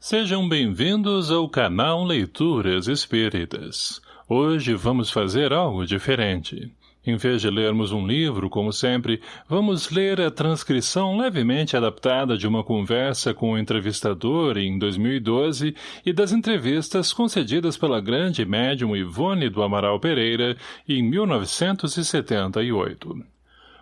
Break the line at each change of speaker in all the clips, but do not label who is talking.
Sejam bem-vindos ao canal Leituras Espíritas. Hoje vamos fazer algo diferente. Em vez de lermos um livro, como sempre, vamos ler a transcrição levemente adaptada de uma conversa com o entrevistador em 2012 e das entrevistas concedidas pela grande médium Ivone do Amaral Pereira em 1978.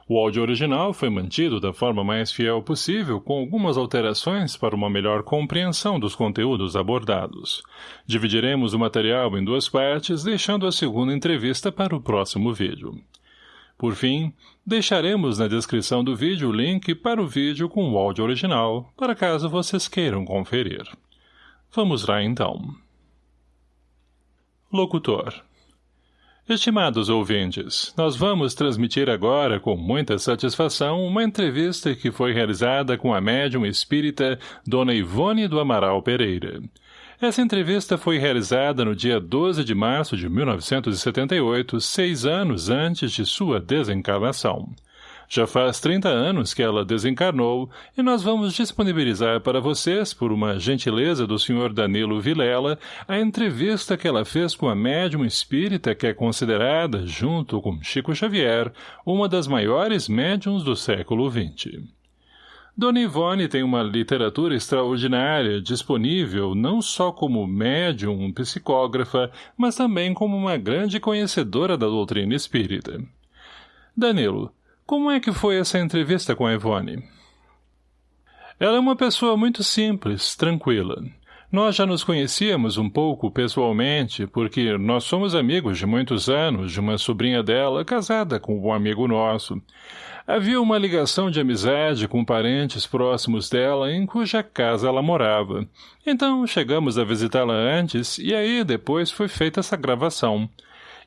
O áudio original foi mantido da forma mais fiel possível, com algumas alterações para uma melhor compreensão dos conteúdos abordados. Dividiremos o material em duas partes, deixando a segunda entrevista para o próximo vídeo. Por fim, deixaremos na descrição do vídeo o link para o vídeo com o áudio original, para caso vocês queiram conferir. Vamos lá então. Locutor Estimados ouvintes, nós vamos transmitir agora, com muita satisfação, uma entrevista que foi realizada com a médium espírita Dona Ivone do Amaral Pereira. Essa entrevista foi realizada no dia 12 de março de 1978, seis anos antes de sua desencarnação. Já faz 30 anos que ela desencarnou e nós vamos disponibilizar para vocês, por uma gentileza do Sr. Danilo Vilela, a entrevista que ela fez com a médium espírita que é considerada, junto com Chico Xavier, uma das maiores médiums do século XX. Dona Ivone tem uma literatura extraordinária, disponível não só como médium, psicógrafa, mas também como uma grande conhecedora da doutrina espírita. Danilo, como é que foi essa entrevista com a Ivone? Ela é uma pessoa muito simples, tranquila. Nós já nos conhecíamos um pouco pessoalmente, porque nós somos amigos de muitos anos de uma sobrinha dela casada com um amigo nosso. Havia uma ligação de amizade com parentes próximos dela em cuja casa ela morava. Então chegamos a visitá-la antes e aí depois foi feita essa gravação.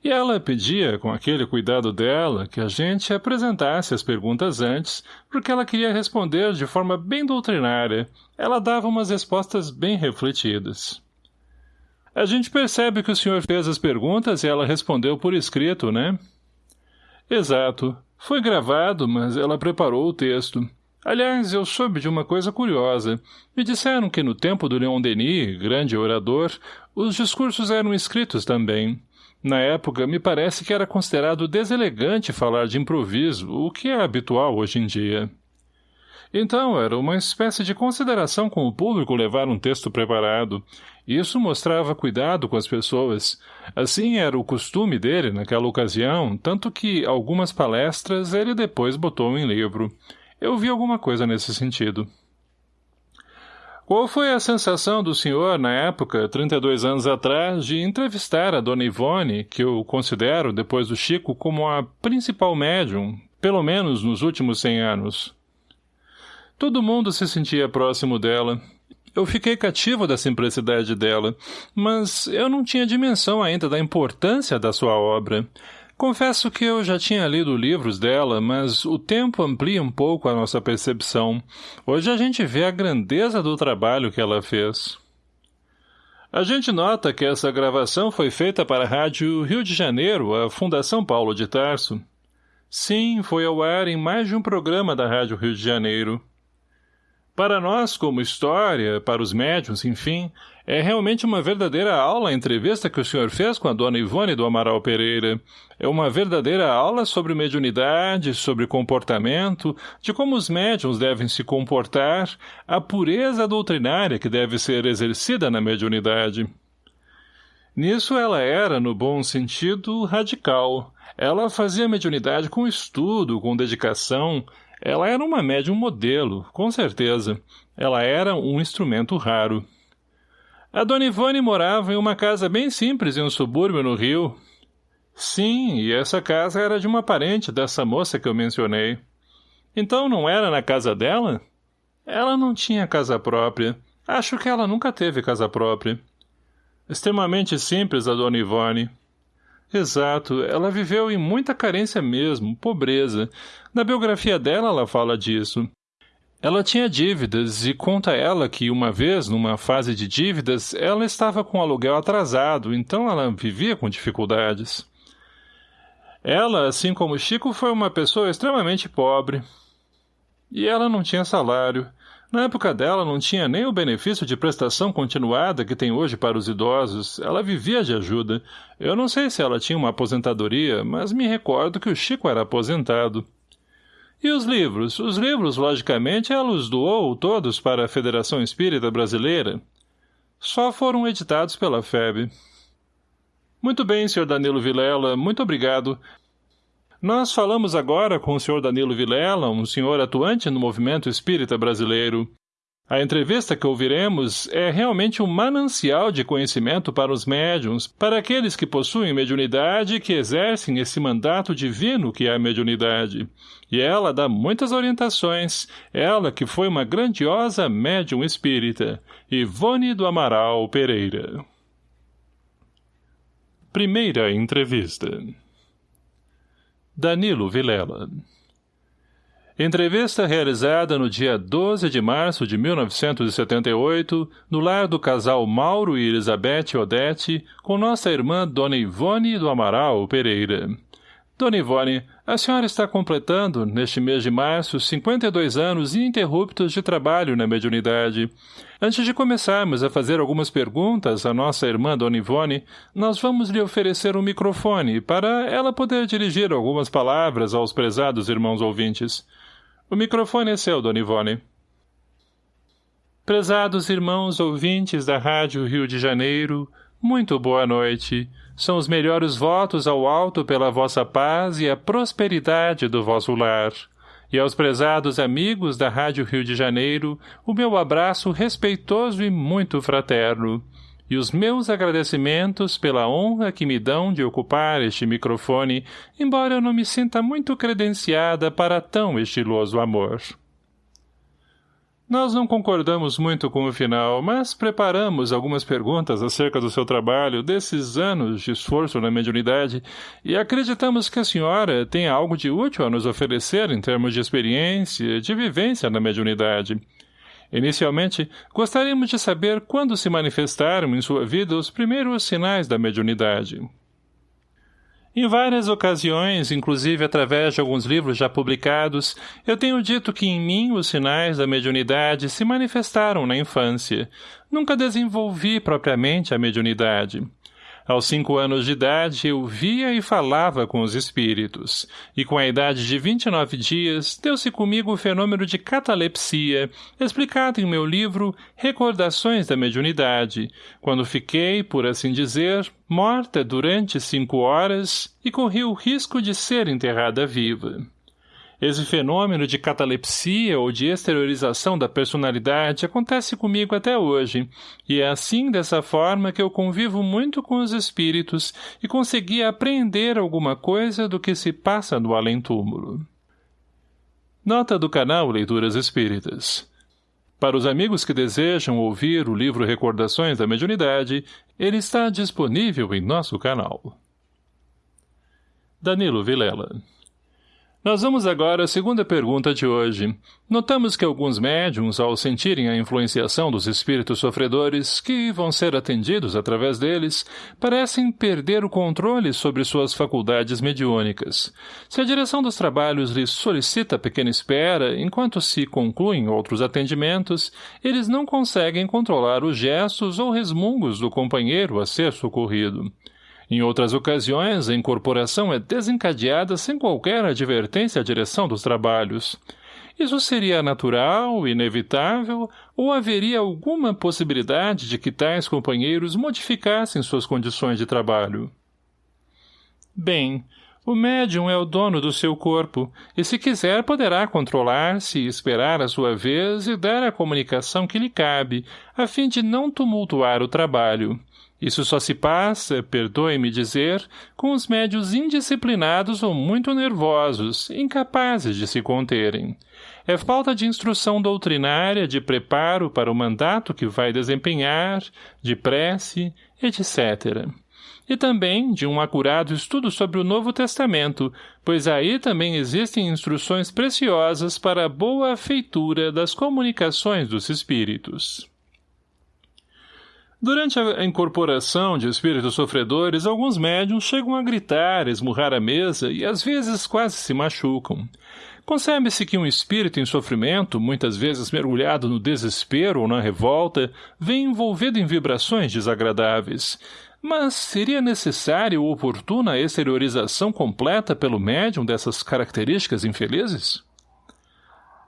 E ela pedia, com aquele cuidado dela, que a gente apresentasse as perguntas antes, porque ela queria responder de forma bem doutrinária. Ela dava umas respostas bem refletidas. A gente percebe que o senhor fez as perguntas e ela respondeu por escrito, né? Exato. Foi gravado, mas ela preparou o texto. Aliás, eu soube de uma coisa curiosa. Me disseram que no tempo do Leon Denis, grande orador, os discursos eram escritos também. Na época, me parece que era considerado deselegante falar de improviso, o que é habitual hoje em dia. Então, era uma espécie de consideração com o público levar um texto preparado. Isso mostrava cuidado com as pessoas. Assim era o costume dele naquela ocasião, tanto que algumas palestras ele depois botou em livro. Eu vi alguma coisa nesse sentido. Qual foi a sensação do senhor, na época, 32 anos atrás, de entrevistar a dona Ivone, que eu considero, depois do Chico, como a principal médium, pelo menos nos últimos 100 anos? Todo mundo se sentia próximo dela. Eu fiquei cativo da simplicidade dela, mas eu não tinha dimensão ainda da importância da sua obra. Confesso que eu já tinha lido livros dela, mas o tempo amplia um pouco a nossa percepção. Hoje a gente vê a grandeza do trabalho que ela fez. A gente nota que essa gravação foi feita para a Rádio Rio de Janeiro, a Fundação Paulo de Tarso. Sim, foi ao ar em mais de um programa da Rádio Rio de Janeiro. Para nós, como história, para os médiums, enfim, é realmente uma verdadeira aula a entrevista que o senhor fez com a dona Ivone do Amaral Pereira. É uma verdadeira aula sobre mediunidade, sobre comportamento, de como os médiums devem se comportar, a pureza doutrinária que deve ser exercida na mediunidade. Nisso ela era, no bom sentido, radical. Ela fazia mediunidade com estudo, com dedicação, ela era uma médium modelo, com certeza. Ela era um instrumento raro. A dona Ivone morava em uma casa bem simples em um subúrbio no Rio. Sim, e essa casa era de uma parente dessa moça que eu mencionei. Então não era na casa dela? Ela não tinha casa própria. Acho que ela nunca teve casa própria. Extremamente simples a dona Ivone. Exato, ela viveu em muita carência mesmo, pobreza. Na biografia dela ela fala disso. Ela tinha dívidas e conta ela que uma vez, numa fase de dívidas, ela estava com o aluguel atrasado, então ela vivia com dificuldades. Ela, assim como Chico, foi uma pessoa extremamente pobre. E ela não tinha salário. Na época dela não tinha nem o benefício de prestação continuada que tem hoje para os idosos. Ela vivia de ajuda. Eu não sei se ela tinha uma aposentadoria, mas me recordo que o Chico era aposentado. E os livros? Os livros, logicamente, ela os doou todos para a Federação Espírita Brasileira. Só foram editados pela FEB. Muito bem, Sr. Danilo Vilela, muito obrigado. Nós falamos agora com o Sr. Danilo Vilela, um senhor atuante no movimento espírita brasileiro. A entrevista que ouviremos é realmente um manancial de conhecimento para os médiums, para aqueles que possuem mediunidade e que exercem esse mandato divino que é a mediunidade. E ela dá muitas orientações, ela que foi uma grandiosa médium espírita, Ivone do Amaral Pereira. Primeira entrevista Danilo Vilela Entrevista realizada no dia 12 de março de 1978, no lar do casal Mauro e Elizabeth Odete, com nossa irmã Dona Ivone do Amaral Pereira. Dona Ivone, a senhora está completando, neste mês de março, 52 anos ininterruptos de trabalho na mediunidade. Antes de começarmos a fazer algumas perguntas à nossa irmã Dona Ivone, nós vamos lhe oferecer um microfone para ela poder dirigir algumas palavras aos prezados irmãos ouvintes. O microfone é seu, Dona Ivone. Prezados irmãos ouvintes da Rádio Rio de Janeiro, muito boa noite. São os melhores votos ao alto pela vossa paz e a prosperidade do vosso lar. E aos prezados amigos da Rádio Rio de Janeiro, o meu abraço respeitoso e muito fraterno. E os meus agradecimentos pela honra que me dão de ocupar este microfone, embora eu não me sinta muito credenciada para tão estiloso amor. Nós não concordamos muito com o final, mas preparamos algumas perguntas acerca do seu trabalho, desses anos de esforço na mediunidade, e acreditamos que a senhora tem algo de útil a nos oferecer em termos de experiência, de vivência na mediunidade. Inicialmente, gostaríamos de saber quando se manifestaram em sua vida os primeiros sinais da mediunidade. Em várias ocasiões, inclusive através de alguns livros já publicados, eu tenho dito que em mim os sinais da mediunidade se manifestaram na infância. Nunca desenvolvi propriamente a mediunidade. Aos cinco anos de idade, eu via e falava com os espíritos, e com a idade de 29 dias, deu-se comigo o fenômeno de catalepsia, explicado em meu livro Recordações da Mediunidade, quando fiquei, por assim dizer, morta durante cinco horas e corri o risco de ser enterrada viva. Esse fenômeno de catalepsia ou de exteriorização da personalidade acontece comigo até hoje, e é assim dessa forma que eu convivo muito com os espíritos e consegui apreender alguma coisa do que se passa no além-túmulo. Nota do canal Leituras Espíritas Para os amigos que desejam ouvir o livro Recordações da Mediunidade, ele está disponível em nosso canal. Danilo Vilela nós vamos agora à segunda pergunta de hoje. Notamos que alguns médiums, ao sentirem a influenciação dos espíritos sofredores, que vão ser atendidos através deles, parecem perder o controle sobre suas faculdades mediúnicas. Se a direção dos trabalhos lhes solicita pequena espera, enquanto se concluem outros atendimentos, eles não conseguem controlar os gestos ou resmungos do companheiro a ser socorrido. Em outras ocasiões, a incorporação é desencadeada sem qualquer advertência à direção dos trabalhos. Isso seria natural, inevitável, ou haveria alguma possibilidade de que tais companheiros modificassem suas condições de trabalho? Bem, o médium é o dono do seu corpo, e se quiser poderá controlar-se esperar a sua vez e dar a comunicação que lhe cabe, a fim de não tumultuar o trabalho. Isso só se passa, perdoe-me dizer, com os médios indisciplinados ou muito nervosos, incapazes de se conterem. É falta de instrução doutrinária, de preparo para o mandato que vai desempenhar, de prece, etc. E também de um acurado estudo sobre o Novo Testamento, pois aí também existem instruções preciosas para a boa feitura das comunicações dos espíritos. Durante a incorporação de espíritos sofredores, alguns médiums chegam a gritar, esmurrar a mesa e às vezes quase se machucam. Concebe-se que um espírito em sofrimento, muitas vezes mergulhado no desespero ou na revolta, vem envolvido em vibrações desagradáveis. Mas seria necessária ou oportuna a exteriorização completa pelo médium dessas características infelizes?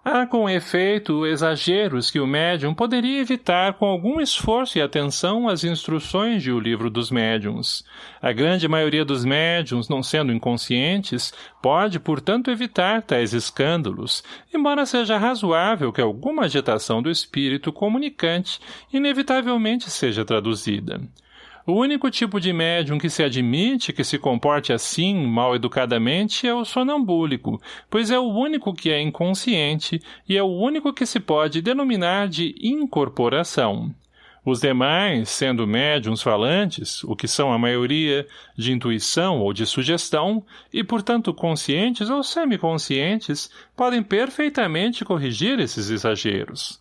Há com efeito exageros que o médium poderia evitar com algum esforço e atenção as instruções de O Livro dos Médiuns. A grande maioria dos médiums, não sendo inconscientes, pode, portanto, evitar tais escândalos, embora seja razoável que alguma agitação do espírito comunicante inevitavelmente seja traduzida. O único tipo de médium que se admite que se comporte assim, mal educadamente, é o sonambúlico, pois é o único que é inconsciente e é o único que se pode denominar de incorporação. Os demais, sendo médiums falantes, o que são a maioria, de intuição ou de sugestão, e portanto conscientes ou semiconscientes, podem perfeitamente corrigir esses exageros.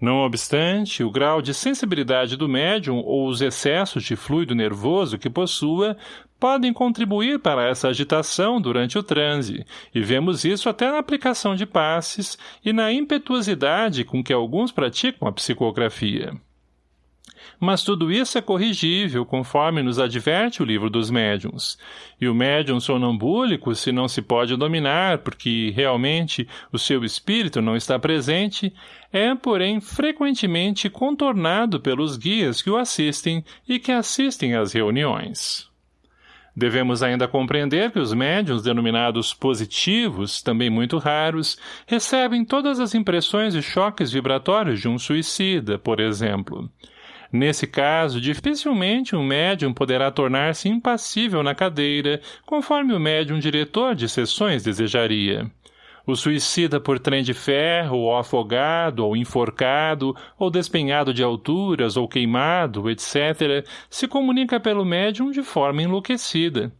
Não obstante, o grau de sensibilidade do médium ou os excessos de fluido nervoso que possua podem contribuir para essa agitação durante o transe, e vemos isso até na aplicação de passes e na impetuosidade com que alguns praticam a psicografia. Mas tudo isso é corrigível, conforme nos adverte o livro dos médiums. E o médium sonambúlico, se não se pode dominar, porque realmente o seu espírito não está presente, é, porém, frequentemente contornado pelos guias que o assistem e que assistem às reuniões. Devemos ainda compreender que os médiums denominados positivos, também muito raros, recebem todas as impressões e choques vibratórios de um suicida, por exemplo. Nesse caso, dificilmente um médium poderá tornar-se impassível na cadeira, conforme o médium diretor de sessões desejaria. O suicida por trem de ferro, ou afogado, ou enforcado, ou despenhado de alturas, ou queimado, etc., se comunica pelo médium de forma enlouquecida.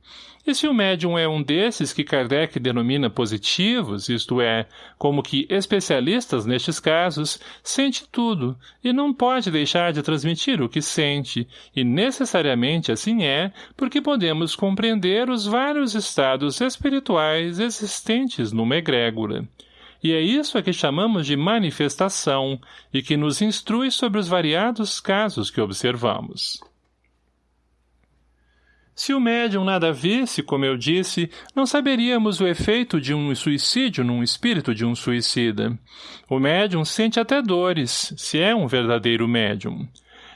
E se o médium é um desses que Kardec denomina positivos, isto é, como que especialistas nestes casos, sente tudo e não pode deixar de transmitir o que sente, e necessariamente assim é, porque podemos compreender os vários estados espirituais existentes numa egrégora. E é isso a que chamamos de manifestação, e que nos instrui sobre os variados casos que observamos. Se o médium nada visse, como eu disse, não saberíamos o efeito de um suicídio num espírito de um suicida. O médium sente até dores, se é um verdadeiro médium.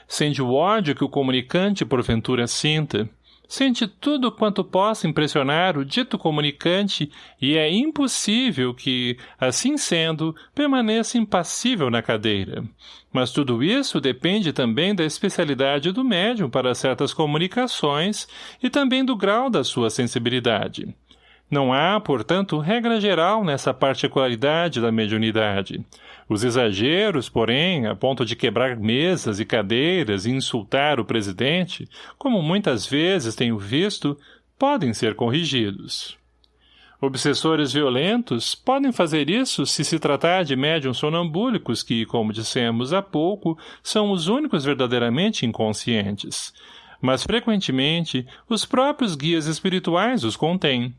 Sente o ódio que o comunicante porventura sinta. Sente tudo quanto possa impressionar o dito comunicante e é impossível que, assim sendo, permaneça impassível na cadeira. Mas tudo isso depende também da especialidade do médium para certas comunicações e também do grau da sua sensibilidade. Não há, portanto, regra geral nessa particularidade da mediunidade. Os exageros, porém, a ponto de quebrar mesas e cadeiras e insultar o presidente, como muitas vezes tenho visto, podem ser corrigidos. Obsessores violentos podem fazer isso se se tratar de médiums sonambúlicos que, como dissemos há pouco, são os únicos verdadeiramente inconscientes. Mas, frequentemente, os próprios guias espirituais os contêm.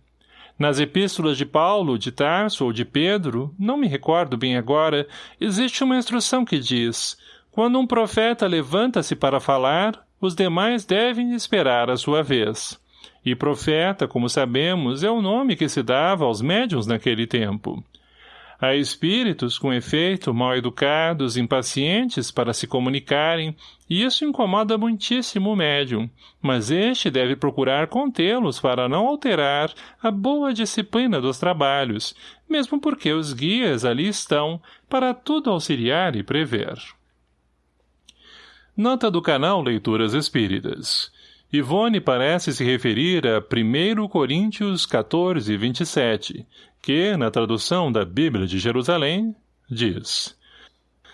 Nas epístolas de Paulo, de Tarso ou de Pedro, não me recordo bem agora, existe uma instrução que diz, quando um profeta levanta-se para falar, os demais devem esperar a sua vez. E profeta, como sabemos, é o nome que se dava aos médiuns naquele tempo. Há espíritos, com efeito, mal educados, impacientes para se comunicarem, e isso incomoda muitíssimo o médium, mas este deve procurar contê-los para não alterar a boa disciplina dos trabalhos, mesmo porque os guias ali estão para tudo auxiliar e prever. Nota do canal Leituras Espíritas Ivone parece se referir a 1 Coríntios 14, 27, que, na tradução da Bíblia de Jerusalém, diz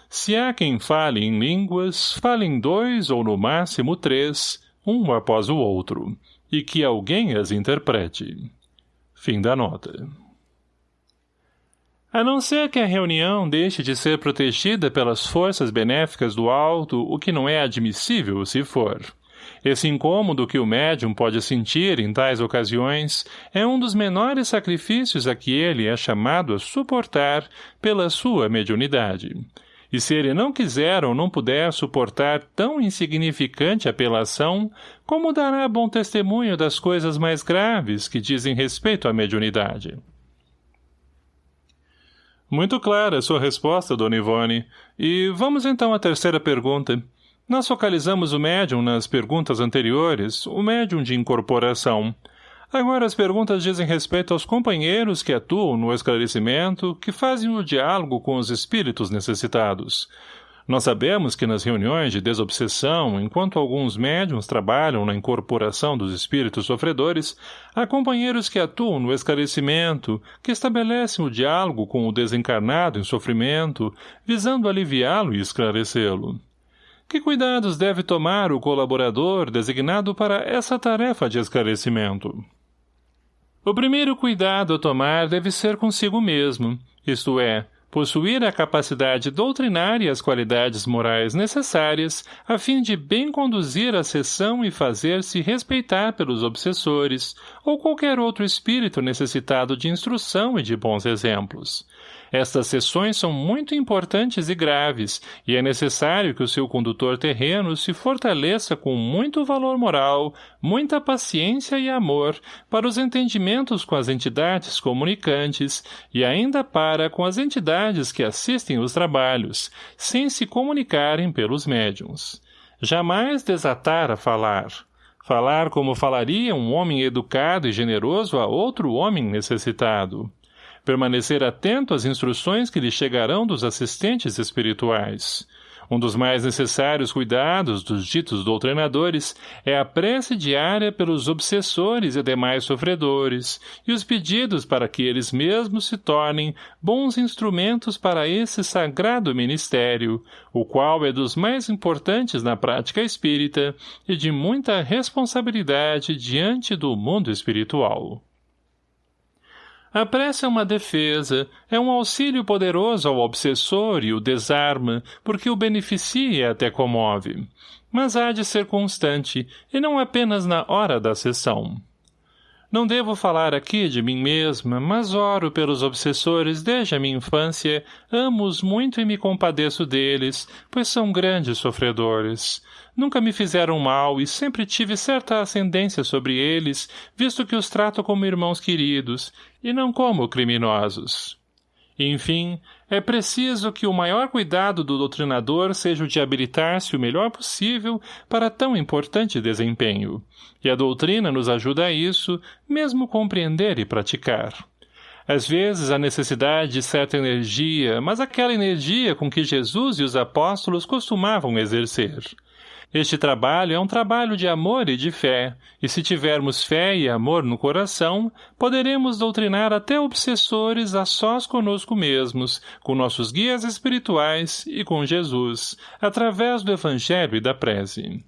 Se há quem fale em línguas, falem dois ou no máximo três, um após o outro, e que alguém as interprete. Fim da nota. A não ser que a reunião deixe de ser protegida pelas forças benéficas do alto, o que não é admissível se for. Esse incômodo que o médium pode sentir em tais ocasiões é um dos menores sacrifícios a que ele é chamado a suportar pela sua mediunidade. E se ele não quiser ou não puder suportar tão insignificante apelação, como dará bom testemunho das coisas mais graves que dizem respeito à mediunidade? Muito clara a sua resposta, dona Ivone. E vamos então à terceira pergunta. Nós focalizamos o médium nas perguntas anteriores, o médium de incorporação. Agora as perguntas dizem respeito aos companheiros que atuam no esclarecimento, que fazem o diálogo com os espíritos necessitados. Nós sabemos que nas reuniões de desobsessão, enquanto alguns médiums trabalham na incorporação dos espíritos sofredores, há companheiros que atuam no esclarecimento, que estabelecem o diálogo com o desencarnado em sofrimento, visando aliviá-lo e esclarecê-lo. Que cuidados deve tomar o colaborador designado para essa tarefa de esclarecimento? O primeiro cuidado a tomar deve ser consigo mesmo, isto é, possuir a capacidade doutrinária e as qualidades morais necessárias a fim de bem conduzir a sessão e fazer-se respeitar pelos obsessores ou qualquer outro espírito necessitado de instrução e de bons exemplos. Estas sessões são muito importantes e graves, e é necessário que o seu condutor terreno se fortaleça com muito valor moral, muita paciência e amor para os entendimentos com as entidades comunicantes e ainda para com as entidades que assistem os trabalhos, sem se comunicarem pelos médiums. Jamais desatar a falar. Falar como falaria um homem educado e generoso a outro homem necessitado permanecer atento às instruções que lhe chegarão dos assistentes espirituais. Um dos mais necessários cuidados dos ditos doutrinadores é a prece diária pelos obsessores e demais sofredores, e os pedidos para que eles mesmos se tornem bons instrumentos para esse sagrado ministério, o qual é dos mais importantes na prática espírita e de muita responsabilidade diante do mundo espiritual. A prece é uma defesa, é um auxílio poderoso ao obsessor e o desarma, porque o beneficia e até comove. Mas há de ser constante, e não apenas na hora da sessão. Não devo falar aqui de mim mesma, mas oro pelos obsessores desde a minha infância, amo-os muito e me compadeço deles, pois são grandes sofredores. Nunca me fizeram mal e sempre tive certa ascendência sobre eles, visto que os trato como irmãos queridos, e não como criminosos. Enfim, é preciso que o maior cuidado do doutrinador seja o de habilitar-se o melhor possível para tão importante desempenho. E a doutrina nos ajuda a isso, mesmo compreender e praticar. Às vezes, a necessidade de certa energia, mas aquela energia com que Jesus e os apóstolos costumavam exercer. Este trabalho é um trabalho de amor e de fé, e se tivermos fé e amor no coração, poderemos doutrinar até obsessores a sós conosco mesmos, com nossos guias espirituais e com Jesus, através do Evangelho e da prece.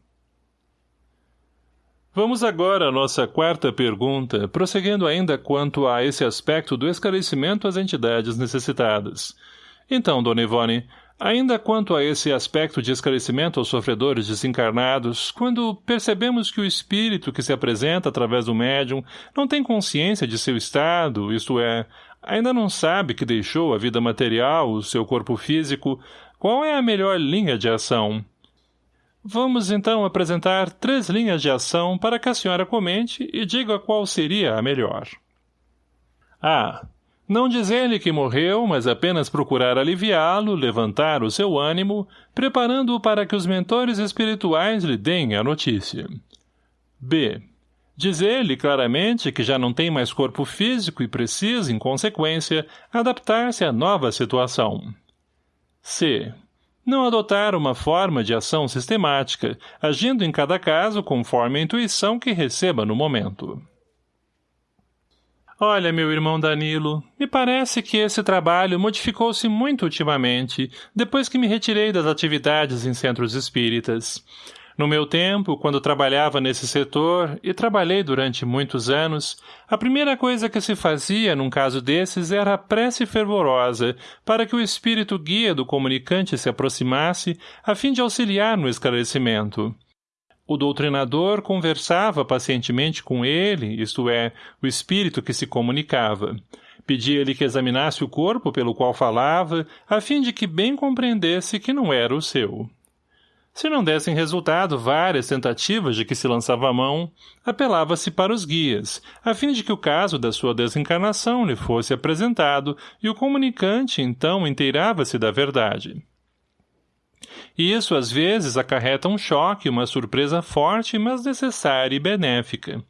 Vamos agora à nossa quarta pergunta, prosseguindo ainda quanto a esse aspecto do esclarecimento às entidades necessitadas. Então, Dona Ivone, Ainda quanto a esse aspecto de esclarecimento aos sofredores desencarnados, quando percebemos que o espírito que se apresenta através do médium não tem consciência de seu estado, isto é, ainda não sabe que deixou a vida material, o seu corpo físico, qual é a melhor linha de ação? Vamos então apresentar três linhas de ação para que a senhora comente e diga qual seria a melhor. A. Não dizer-lhe que morreu, mas apenas procurar aliviá-lo, levantar o seu ânimo, preparando-o para que os mentores espirituais lhe deem a notícia. B. Dizer-lhe claramente que já não tem mais corpo físico e precisa, em consequência, adaptar-se à nova situação. C. Não adotar uma forma de ação sistemática, agindo em cada caso conforme a intuição que receba no momento. Olha, meu irmão Danilo, me parece que esse trabalho modificou-se muito ultimamente, depois que me retirei das atividades em centros espíritas. No meu tempo, quando trabalhava nesse setor, e trabalhei durante muitos anos, a primeira coisa que se fazia num caso desses era a prece fervorosa, para que o espírito guia do comunicante se aproximasse, a fim de auxiliar no esclarecimento. O doutrinador conversava pacientemente com ele, isto é, o espírito que se comunicava. Pedia-lhe que examinasse o corpo pelo qual falava, a fim de que bem compreendesse que não era o seu. Se não dessem resultado várias tentativas de que se lançava a mão, apelava-se para os guias, a fim de que o caso da sua desencarnação lhe fosse apresentado e o comunicante, então, inteirava-se da verdade. Isso, às vezes, acarreta um choque, uma surpresa forte, mas necessária e benéfica.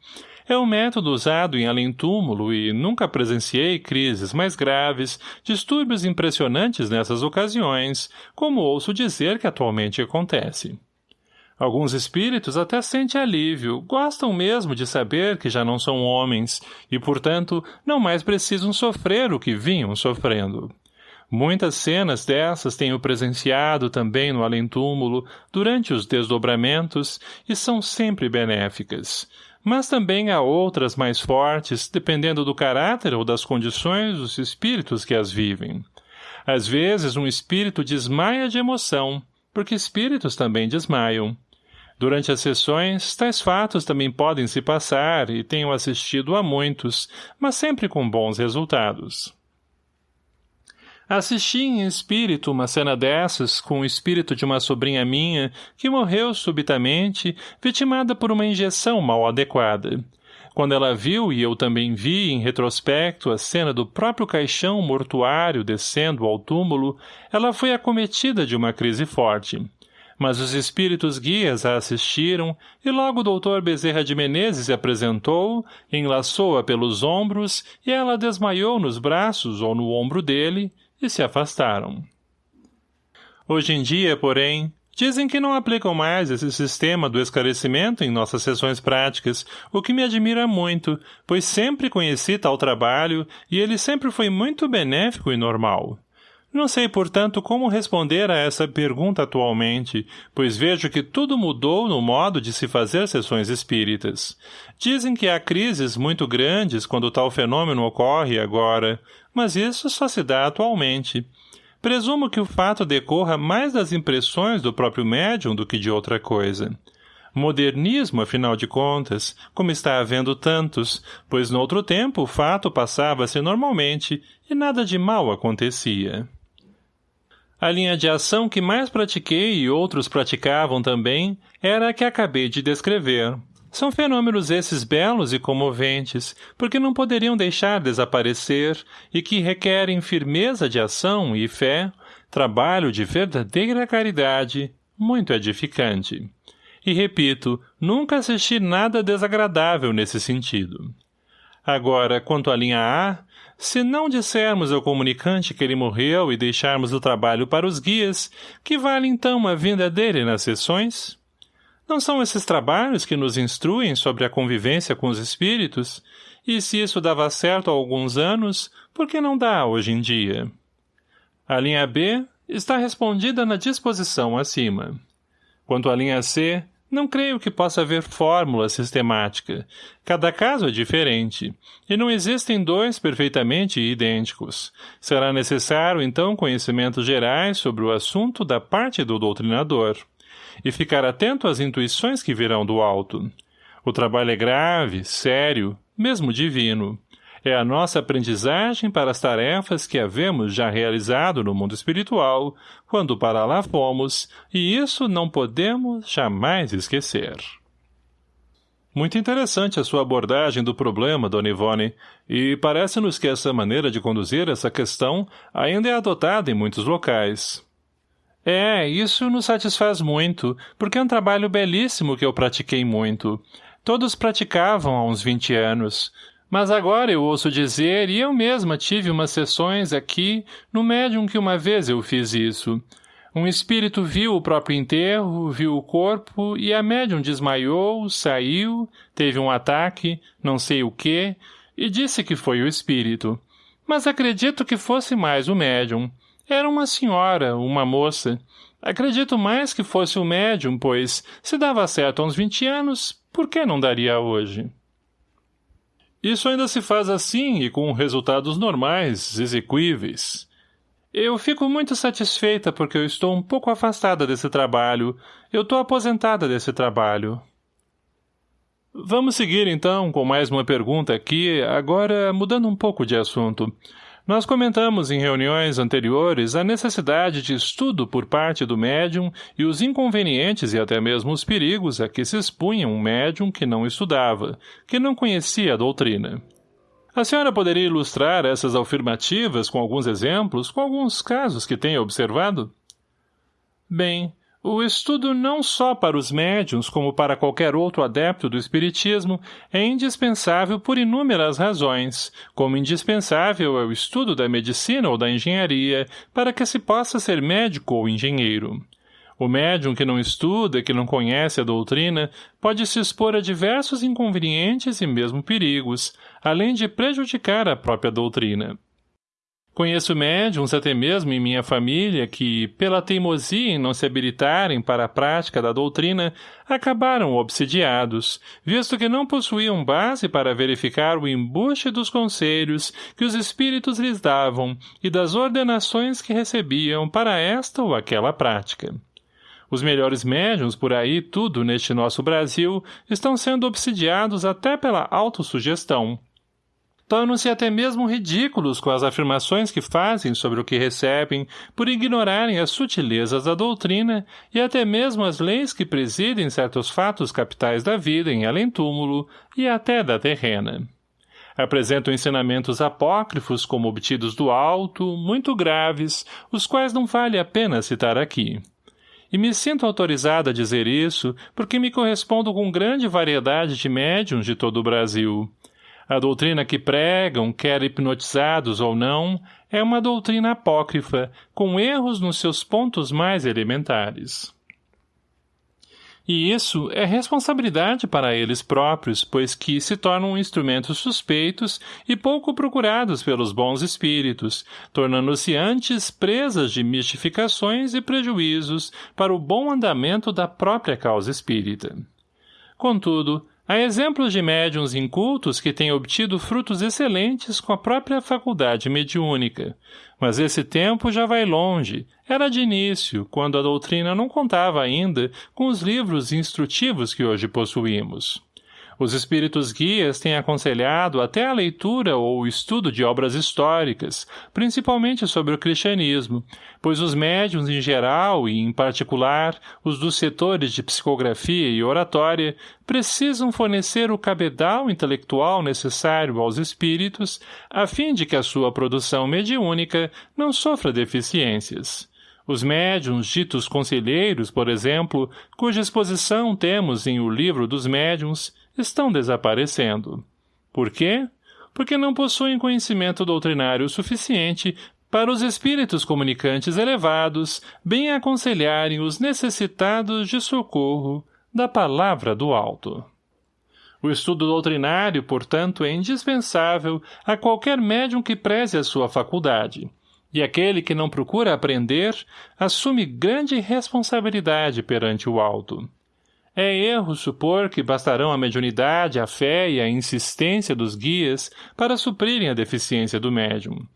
É um método usado em além-túmulo e nunca presenciei crises mais graves, distúrbios impressionantes nessas ocasiões, como ouço dizer que atualmente acontece. Alguns espíritos até sentem alívio, gostam mesmo de saber que já não são homens e, portanto, não mais precisam sofrer o que vinham sofrendo. Muitas cenas dessas tenho presenciado também no além-túmulo, durante os desdobramentos, e são sempre benéficas mas também há outras mais fortes, dependendo do caráter ou das condições dos espíritos que as vivem. Às vezes um espírito desmaia de emoção, porque espíritos também desmaiam. Durante as sessões, tais fatos também podem se passar e tenho assistido a muitos, mas sempre com bons resultados. Assisti em espírito uma cena dessas com o espírito de uma sobrinha minha que morreu subitamente, vitimada por uma injeção mal adequada. Quando ela viu, e eu também vi, em retrospecto, a cena do próprio caixão mortuário descendo ao túmulo, ela foi acometida de uma crise forte. Mas os espíritos guias a assistiram, e logo o doutor Bezerra de Menezes se apresentou, enlaçou-a pelos ombros, e ela desmaiou nos braços ou no ombro dele, e se afastaram. Hoje em dia, porém, dizem que não aplicam mais esse sistema do esclarecimento em nossas sessões práticas, o que me admira muito, pois sempre conheci tal trabalho e ele sempre foi muito benéfico e normal. Não sei, portanto, como responder a essa pergunta atualmente, pois vejo que tudo mudou no modo de se fazer sessões espíritas. Dizem que há crises muito grandes quando tal fenômeno ocorre agora, mas isso só se dá atualmente. Presumo que o fato decorra mais das impressões do próprio médium do que de outra coisa. Modernismo, afinal de contas, como está havendo tantos, pois no outro tempo o fato passava-se normalmente e nada de mal acontecia. A linha de ação que mais pratiquei e outros praticavam também era a que acabei de descrever. São fenômenos esses belos e comoventes, porque não poderiam deixar desaparecer e que requerem firmeza de ação e fé, trabalho de verdadeira caridade, muito edificante. E repito, nunca assisti nada desagradável nesse sentido. Agora, quanto à linha A, se não dissermos ao comunicante que ele morreu e deixarmos o trabalho para os guias, que vale então a vinda dele nas sessões? Não são esses trabalhos que nos instruem sobre a convivência com os espíritos? E se isso dava certo há alguns anos, por que não dá hoje em dia? A linha B está respondida na disposição acima. Quanto à linha C, não creio que possa haver fórmula sistemática. Cada caso é diferente, e não existem dois perfeitamente idênticos. Será necessário, então, conhecimentos gerais sobre o assunto da parte do doutrinador. E ficar atento às intuições que virão do alto. O trabalho é grave, sério, mesmo divino é a nossa aprendizagem para as tarefas que havemos já realizado no mundo espiritual, quando para lá fomos, e isso não podemos jamais esquecer. Muito interessante a sua abordagem do problema, Dona Ivone, e parece-nos que essa maneira de conduzir essa questão ainda é adotada em muitos locais. É, isso nos satisfaz muito, porque é um trabalho belíssimo que eu pratiquei muito. Todos praticavam há uns vinte anos, mas agora eu ouço dizer, e eu mesma tive umas sessões aqui, no médium que uma vez eu fiz isso. Um espírito viu o próprio enterro, viu o corpo, e a médium desmaiou, saiu, teve um ataque, não sei o quê, e disse que foi o espírito. Mas acredito que fosse mais o médium. Era uma senhora, uma moça. Acredito mais que fosse o médium, pois, se dava certo há uns 20 anos, por que não daria hoje? Isso ainda se faz assim e com resultados normais, exequíveis. Eu fico muito satisfeita porque eu estou um pouco afastada desse trabalho. Eu estou aposentada desse trabalho. Vamos seguir, então, com mais uma pergunta aqui, agora mudando um pouco de assunto. Nós comentamos em reuniões anteriores a necessidade de estudo por parte do médium e os inconvenientes e até mesmo os perigos a que se expunha um médium que não estudava, que não conhecia a doutrina. A senhora poderia ilustrar essas afirmativas com alguns exemplos, com alguns casos que tenha observado? Bem, o estudo não só para os médiuns como para qualquer outro adepto do espiritismo é indispensável por inúmeras razões, como indispensável é o estudo da medicina ou da engenharia para que se possa ser médico ou engenheiro. O médium que não estuda, que não conhece a doutrina, pode se expor a diversos inconvenientes e mesmo perigos, além de prejudicar a própria doutrina. Conheço médiums até mesmo em minha família que, pela teimosia em não se habilitarem para a prática da doutrina, acabaram obsidiados, visto que não possuíam base para verificar o embuste dos conselhos que os espíritos lhes davam e das ordenações que recebiam para esta ou aquela prática. Os melhores médiums por aí, tudo neste nosso Brasil, estão sendo obsidiados até pela autossugestão. Tornam-se até mesmo ridículos com as afirmações que fazem sobre o que recebem, por ignorarem as sutilezas da doutrina e até mesmo as leis que presidem certos fatos capitais da vida em além-túmulo e até da terrena. Apresentam ensinamentos apócrifos como obtidos do alto, muito graves, os quais não vale a pena citar aqui. E me sinto autorizada a dizer isso porque me correspondo com grande variedade de médiums de todo o Brasil. A doutrina que pregam, quer hipnotizados ou não, é uma doutrina apócrifa, com erros nos seus pontos mais elementares. E isso é responsabilidade para eles próprios, pois que se tornam instrumentos suspeitos e pouco procurados pelos bons espíritos, tornando-se antes presas de mistificações e prejuízos para o bom andamento da própria causa espírita. Contudo, Há exemplos de médiums incultos que têm obtido frutos excelentes com a própria faculdade mediúnica. Mas esse tempo já vai longe. Era de início, quando a doutrina não contava ainda com os livros instrutivos que hoje possuímos. Os espíritos guias têm aconselhado até a leitura ou o estudo de obras históricas, principalmente sobre o cristianismo, pois os médiuns em geral e, em particular, os dos setores de psicografia e oratória, precisam fornecer o cabedal intelectual necessário aos espíritos, a fim de que a sua produção mediúnica não sofra deficiências. Os médiums ditos conselheiros, por exemplo, cuja exposição temos em O Livro dos Médiuns, estão desaparecendo. Por quê? Porque não possuem conhecimento doutrinário suficiente para os espíritos comunicantes elevados bem aconselharem os necessitados de socorro da palavra do alto. O estudo doutrinário, portanto, é indispensável a qualquer médium que preze a sua faculdade, e aquele que não procura aprender assume grande responsabilidade perante o alto. É erro supor que bastarão a mediunidade, a fé e a insistência dos guias para suprirem a deficiência do médium.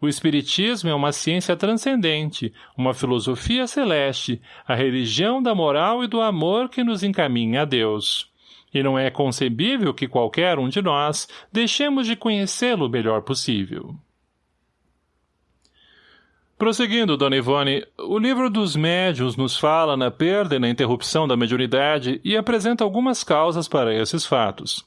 O Espiritismo é uma ciência transcendente, uma filosofia celeste, a religião da moral e do amor que nos encaminha a Deus. E não é concebível que qualquer um de nós deixemos de conhecê-lo o melhor possível. Prosseguindo, Dona Ivone, o livro dos médiuns nos fala na perda e na interrupção da mediunidade e apresenta algumas causas para esses fatos.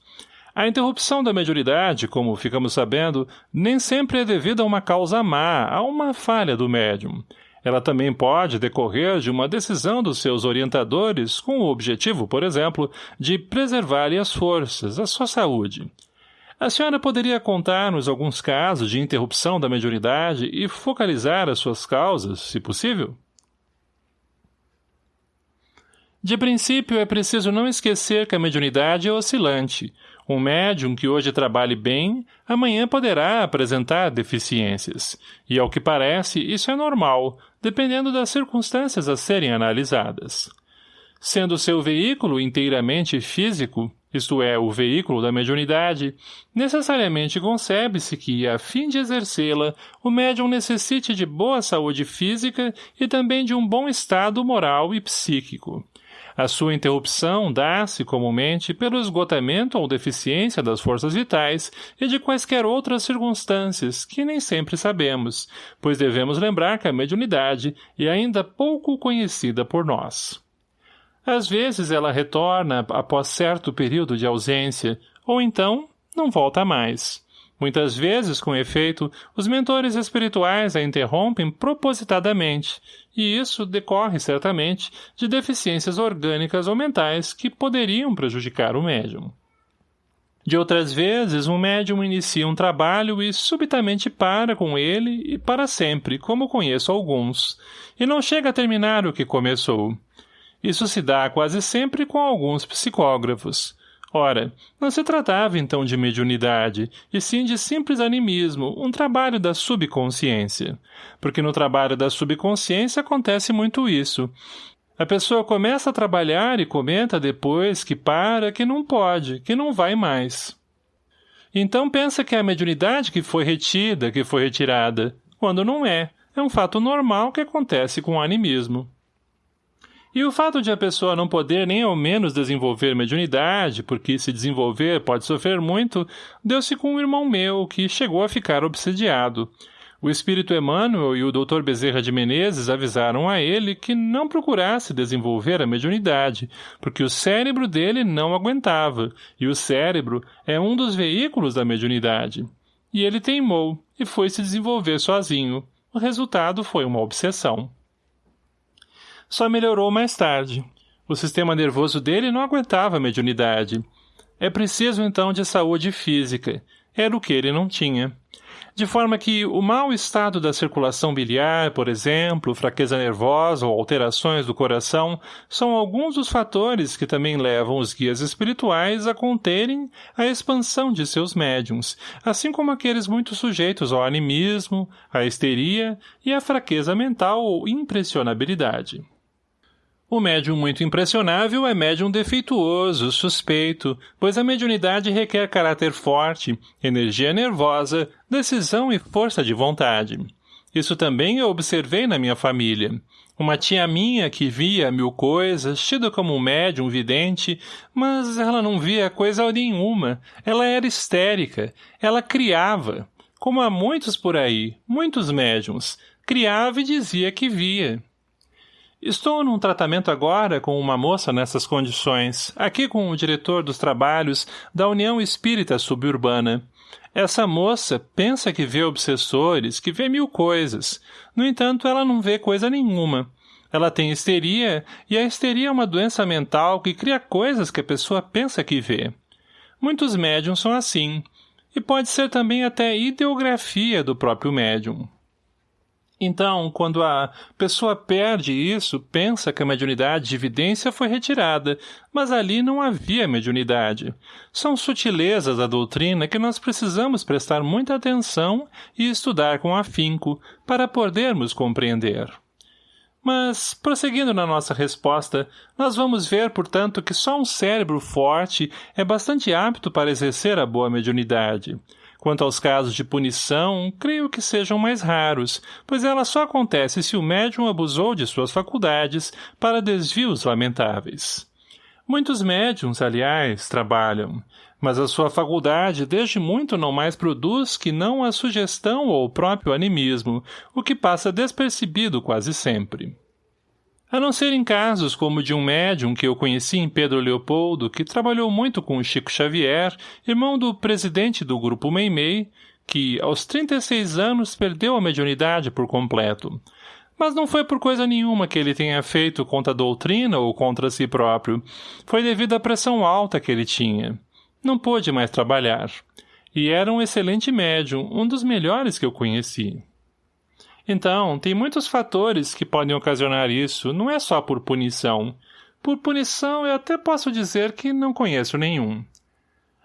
A interrupção da mediunidade, como ficamos sabendo, nem sempre é devida a uma causa má, a uma falha do médium. Ela também pode decorrer de uma decisão dos seus orientadores com o objetivo, por exemplo, de preservar as forças, a sua saúde. A senhora poderia contar-nos alguns casos de interrupção da mediunidade e focalizar as suas causas, se possível? De princípio, é preciso não esquecer que a mediunidade é oscilante. Um médium que hoje trabalhe bem, amanhã poderá apresentar deficiências. E, ao que parece, isso é normal, dependendo das circunstâncias a serem analisadas. Sendo seu veículo inteiramente físico, isto é, o veículo da mediunidade, necessariamente concebe-se que, a fim de exercê-la, o médium necessite de boa saúde física e também de um bom estado moral e psíquico. A sua interrupção dá-se, comumente, pelo esgotamento ou deficiência das forças vitais e de quaisquer outras circunstâncias, que nem sempre sabemos, pois devemos lembrar que a mediunidade é ainda pouco conhecida por nós. Às vezes ela retorna após certo período de ausência, ou então não volta mais. Muitas vezes, com efeito, os mentores espirituais a interrompem propositadamente, e isso decorre, certamente, de deficiências orgânicas ou mentais que poderiam prejudicar o médium. De outras vezes, um médium inicia um trabalho e subitamente para com ele e para sempre, como conheço alguns, e não chega a terminar o que começou. Isso se dá quase sempre com alguns psicógrafos, Ora, não se tratava então de mediunidade, e sim de simples animismo, um trabalho da subconsciência. Porque no trabalho da subconsciência acontece muito isso. A pessoa começa a trabalhar e comenta depois que para, que não pode, que não vai mais. Então pensa que é a mediunidade que foi retida, que foi retirada, quando não é. É um fato normal que acontece com o animismo. E o fato de a pessoa não poder nem ao menos desenvolver mediunidade, porque se desenvolver pode sofrer muito, deu-se com um irmão meu, que chegou a ficar obsediado. O espírito Emmanuel e o Dr. Bezerra de Menezes avisaram a ele que não procurasse desenvolver a mediunidade, porque o cérebro dele não aguentava, e o cérebro é um dos veículos da mediunidade. E ele teimou, e foi se desenvolver sozinho. O resultado foi uma obsessão só melhorou mais tarde. O sistema nervoso dele não aguentava a mediunidade. É preciso, então, de saúde física. Era o que ele não tinha. De forma que o mau estado da circulação biliar, por exemplo, fraqueza nervosa ou alterações do coração, são alguns dos fatores que também levam os guias espirituais a conterem a expansão de seus médiums, assim como aqueles muito sujeitos ao animismo, à histeria e à fraqueza mental ou impressionabilidade. O médium muito impressionável é médium defeituoso, suspeito, pois a mediunidade requer caráter forte, energia nervosa, decisão e força de vontade. Isso também eu observei na minha família. Uma tia minha que via mil coisas, tida como um médium vidente, mas ela não via coisa nenhuma. Ela era histérica. Ela criava. Como há muitos por aí, muitos médiums. Criava e dizia que via. Estou num tratamento agora com uma moça nessas condições, aqui com o diretor dos trabalhos da União Espírita Suburbana. Essa moça pensa que vê obsessores, que vê mil coisas. No entanto, ela não vê coisa nenhuma. Ela tem histeria, e a histeria é uma doença mental que cria coisas que a pessoa pensa que vê. Muitos médiums são assim, e pode ser também até ideografia do próprio médium. Então, quando a pessoa perde isso, pensa que a mediunidade de evidência foi retirada, mas ali não havia mediunidade. São sutilezas da doutrina que nós precisamos prestar muita atenção e estudar com afinco, para podermos compreender. Mas, prosseguindo na nossa resposta, nós vamos ver, portanto, que só um cérebro forte é bastante apto para exercer a boa mediunidade. Quanto aos casos de punição, creio que sejam mais raros, pois ela só acontece se o médium abusou de suas faculdades para desvios lamentáveis. Muitos médiums, aliás, trabalham, mas a sua faculdade desde muito não mais produz que não a sugestão ou o próprio animismo, o que passa despercebido quase sempre. A não ser em casos como de um médium que eu conheci em Pedro Leopoldo, que trabalhou muito com o Chico Xavier, irmão do presidente do grupo Meimei, que, aos 36 anos, perdeu a mediunidade por completo. Mas não foi por coisa nenhuma que ele tenha feito contra a doutrina ou contra si próprio. Foi devido à pressão alta que ele tinha. Não pôde mais trabalhar. E era um excelente médium, um dos melhores que eu conheci. Então, tem muitos fatores que podem ocasionar isso, não é só por punição. Por punição, eu até posso dizer que não conheço nenhum.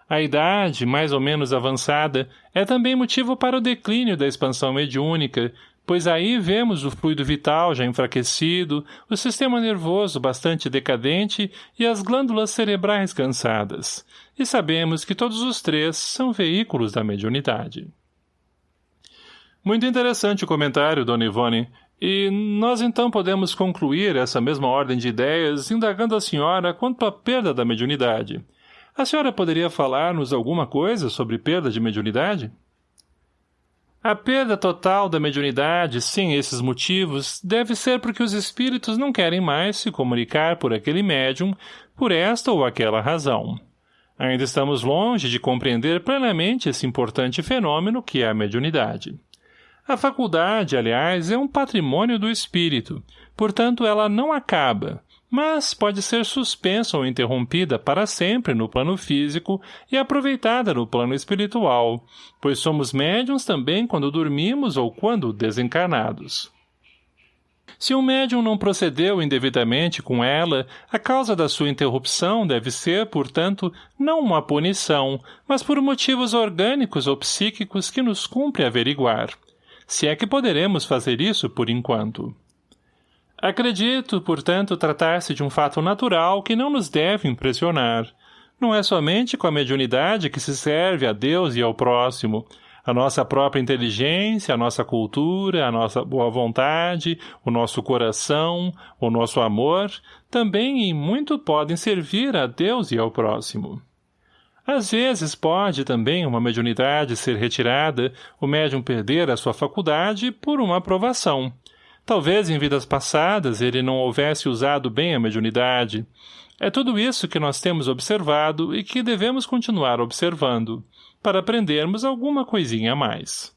A idade, mais ou menos avançada, é também motivo para o declínio da expansão mediúnica, pois aí vemos o fluido vital já enfraquecido, o sistema nervoso bastante decadente e as glândulas cerebrais cansadas, e sabemos que todos os três são veículos da mediunidade. Muito interessante o comentário, Dona Ivone, e nós então podemos concluir essa mesma ordem de ideias indagando a senhora quanto à perda da mediunidade. A senhora poderia falar-nos alguma coisa sobre perda de mediunidade? — a perda total da mediunidade, sem esses motivos, deve ser porque os espíritos não querem mais se comunicar por aquele médium, por esta ou aquela razão. Ainda estamos longe de compreender plenamente esse importante fenômeno que é a mediunidade. A faculdade, aliás, é um patrimônio do espírito, portanto ela não acaba, mas pode ser suspensa ou interrompida para sempre no plano físico e aproveitada no plano espiritual, pois somos médiums também quando dormimos ou quando desencarnados. Se um médium não procedeu indevidamente com ela, a causa da sua interrupção deve ser, portanto, não uma punição, mas por motivos orgânicos ou psíquicos que nos cumpre averiguar. Se é que poderemos fazer isso por enquanto. Acredito, portanto, tratar-se de um fato natural que não nos deve impressionar. Não é somente com a mediunidade que se serve a Deus e ao próximo. A nossa própria inteligência, a nossa cultura, a nossa boa vontade, o nosso coração, o nosso amor, também e muito podem servir a Deus e ao próximo. Às vezes pode também uma mediunidade ser retirada, o médium perder a sua faculdade por uma aprovação, Talvez em vidas passadas ele não houvesse usado bem a mediunidade. É tudo isso que nós temos observado e que devemos continuar observando, para aprendermos alguma coisinha a mais.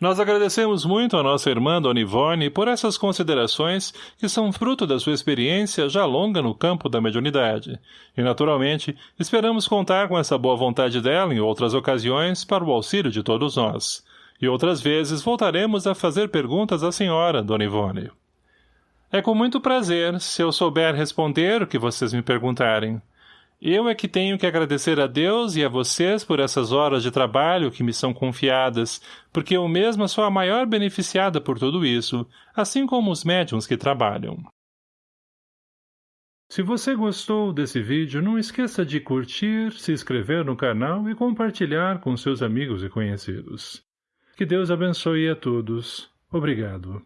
Nós agradecemos muito a nossa irmã Dona Ivone por essas considerações que são fruto da sua experiência já longa no campo da mediunidade. E, naturalmente, esperamos contar com essa boa vontade dela em outras ocasiões para o auxílio de todos nós. E outras vezes voltaremos a fazer perguntas à senhora, Dona Ivone. É com muito prazer, se eu souber responder o que vocês me perguntarem. Eu é que tenho que agradecer a Deus e a vocês por essas horas de trabalho que me são confiadas, porque eu mesma sou a maior beneficiada por tudo isso, assim como os médiums que trabalham. Se você gostou desse vídeo, não esqueça de curtir, se inscrever no canal e compartilhar com seus amigos e conhecidos. Que Deus abençoe a todos. Obrigado.